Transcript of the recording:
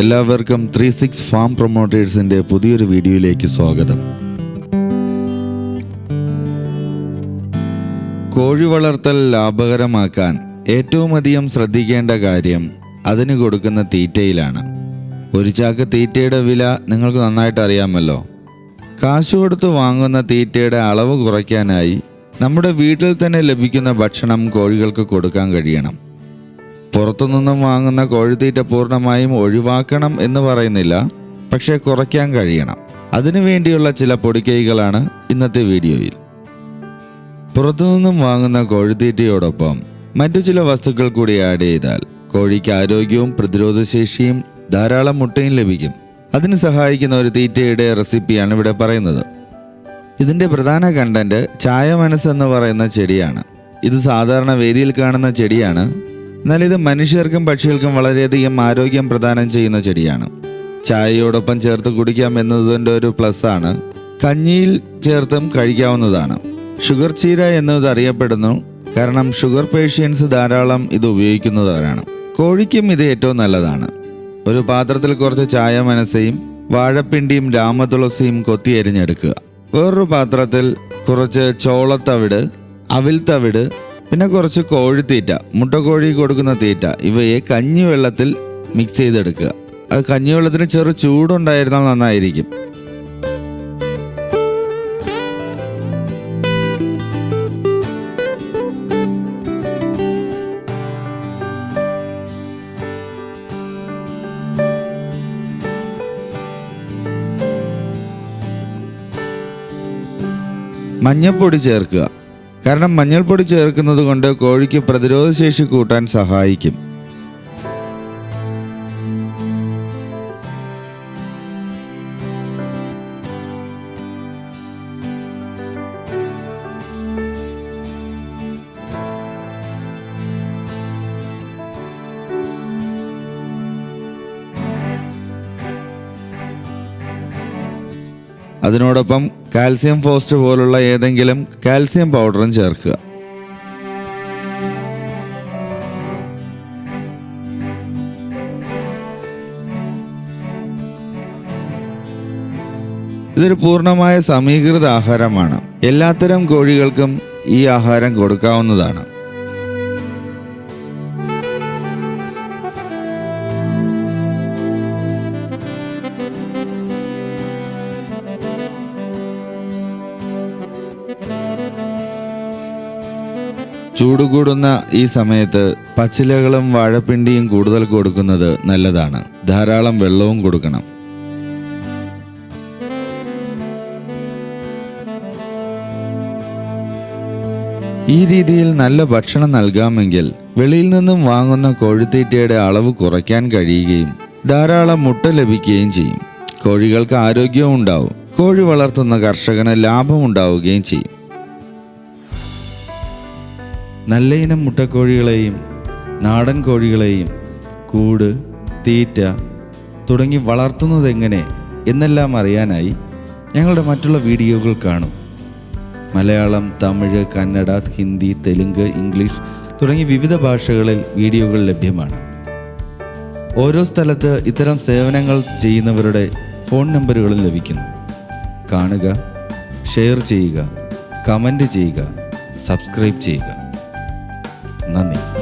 എല്ലാവർക്കും three six farm പ്രൊമോട്ടേഴ്സിന്റെ പുതിയൊരു വീഡിയോയിലേക്ക് സ്വാഗതം. കോഴി വളർത്തൽ ലാഭകരമാക്കാൻ ഏറ്റവും അധികം ശ്രദ്ധിക്കേണ്ട കാര്യം അതിന് കൊടുക്കുന്ന തീറ്റയിലാണ്. ഒരു ചാക്ക് തീറ്റയുടെ വില നിങ്ങൾക്ക് നന്നായിട്ട് അറിയാമല്ലോ. കാശ് കൊടുത്ത് വാങ്ങുന്ന തീറ്റയുടെ അളവ് കുറയ്ക്കാനായി നമ്മുടെ വീട്ടിൽ തന്നെ ലഭിക്കുന്ന ഭക്ഷണം കോഴികൾക്ക് കൊടുക്കാൻ കഴിയണം. പുറത്തുനിന്നും വാങ്ങുന്ന കോഴിത്തീറ്റ പൂർണമായും ഒഴിവാക്കണം എന്ന് പറയുന്നില്ല പക്ഷേ കുറയ്ക്കാൻ കഴിയണം. അതിനു വേണ്ടിയുള്ള ചില പൊടിക്കൈകളാണ് ഇന്നത്തെ വീഡിയോയിൽ. പുറത്തുനിന്നും വാങ്ങുന്ന കോഴിത്തീറ്റയോടൊപ്പം മറ്റു ചില വസ്തുക്കൾ കൂടി ആഡ് ചെയ്താൽ കോഴിക്ക് ആരോഗ്യവും പ്രതിരോധശേഷിയും ധാരാളം മുട്ടയും ലഭിക്കും. അതിന് സഹായിക്കുന്ന ഒരു തീറ്റയുടെ റെസിപ്പിയാണ് ഇവിടെ പറയുന്നത്. ഇതിന്റെ പ്രധാന കണ്ടന്റ് ചായ മനസ്സെന്ന് പറയുന്ന ചെടിയാണ്. ഇത് സാധാരണ വേരിയിൽ കാണുന്ന ചെടിയാണ്. എന്നാൽ ഇത് മനുഷ്യർക്കും പക്ഷികൾക്കും വളരെയധികം ആരോഗ്യം പ്രദാനം ചെയ്യുന്ന ചെടിയാണ്. ചായയോടൊപ്പം ചേർത്ത് കുടിക്കാം എന്നതിന്റെ ഒരു പ്ലസ് ആണ്. കഞ്ഞിയിൽ ചേർത്തും കഴിക്കാവുന്നതാണ്. ഷുഗർ ചീര എന്നത് അറിയപ്പെടുന്നു. കാരണം ഷുഗർ പേഷ്യൻസ് ധാരാളം ഇത് ഉപയോഗിക്കുന്നവരാണ്. കോഴിക്കും ഇത് ഏറ്റവും നല്ലതാണ്. ഒരു പാത്രത്തിൽ കുറച്ച് ചായ മനസ്സയും വാഴപ്പിണ്ടിയും രാമതുളസിയും കൊത്തി എരിഞ്ഞെടുക്കുക വേറൊരു പാത്രത്തിൽ കുറച്ച് ചോളത്തവിട് അവിൽ തവിട് പിന്നെ കുറച്ച് കോഴിത്തീറ്റ മുട്ടക്കോഴി കൊടുക്കുന്ന തീറ്റ ഇവയെ കഞ്ഞിവെള്ളത്തിൽ മിക്സ് ചെയ്തെടുക്കുക. അത് കഞ്ഞിവെള്ളത്തിന് ചെറു ചൂടുണ്ടായിരുന്നാൽ നന്നായിരിക്കും. മഞ്ഞപ്പൊടി ചേർക്കുക. കാരണം മഞ്ഞൾപ്പൊടി ചേർക്കുന്നത് കൊണ്ട് കോഴിക്ക് പ്രതിരോധശേഷി കൂട്ടാൻ സഹായിക്കും. അതിനോടൊപ്പം കാൽസ്യം ഫോസ്റ്റ് പോലുള്ള ഏതെങ്കിലും കാൽസ്യം പൗഡറും ചേർക്കുക. ഇതൊരു പൂർണമായ സമീകൃത ആഹാരമാണ്. എല്ലാത്തരം കോഴികൾക്കും ഈ ആഹാരം കൊടുക്കാവുന്നതാണ്. ചൂട് കൂടുന്ന ഈ സമയത്ത് പച്ചിലകളും വാഴപ്പിണ്ടിയും കൂടുതൽ കൊടുക്കുന്നത് നല്ലതാണ്. ധാരാളം വെള്ളവും കൊടുക്കണം. ഈ രീതിയിൽ നല്ല ഭക്ഷണം നൽകാമെങ്കിൽ വെളിയിൽ നിന്നും വാങ്ങുന്ന കോഴിത്തീറ്റയുടെ അളവ് കുറയ്ക്കാൻ കഴിയുകയും ധാരാളം മുട്ട ലഭിക്കുകയും ചെയ്യും. കോഴികൾക്ക് ആരോഗ്യവും ഉണ്ടാവും. കോഴി വളർത്തുന്ന കർഷകന് ലാഭം ഉണ്ടാവുകയും ചെയ്യും. നല്ല ഇനം മുട്ടക്കോഴികളെയും നാടൻ കോഴികളെയും കൂട് തീറ്റ തുടങ്ങി വളർത്തുന്നത് എങ്ങനെ എന്നെല്ലാം അറിയാനായി ഞങ്ങളുടെ മറ്റുള്ള വീഡിയോകൾ കാണും. മലയാളം തമിഴ് കന്നഡ ഹിന്ദി തെലുങ്ക് ഇംഗ്ലീഷ് തുടങ്ങി വിവിധ ഭാഷകളിൽ വീഡിയോകൾ ലഭ്യമാണ്. ഓരോ സ്ഥലത്ത് ഇത്തരം സേവനങ്ങൾ ചെയ്യുന്നവരുടെ ഫോൺ നമ്പറുകളും ലഭിക്കുന്നു. കാണുക ഷെയർ ചെയ്യുക കമന്റ് ചെയ്യുക സബ്സ്ക്രൈബ് ചെയ്യുക. Naném.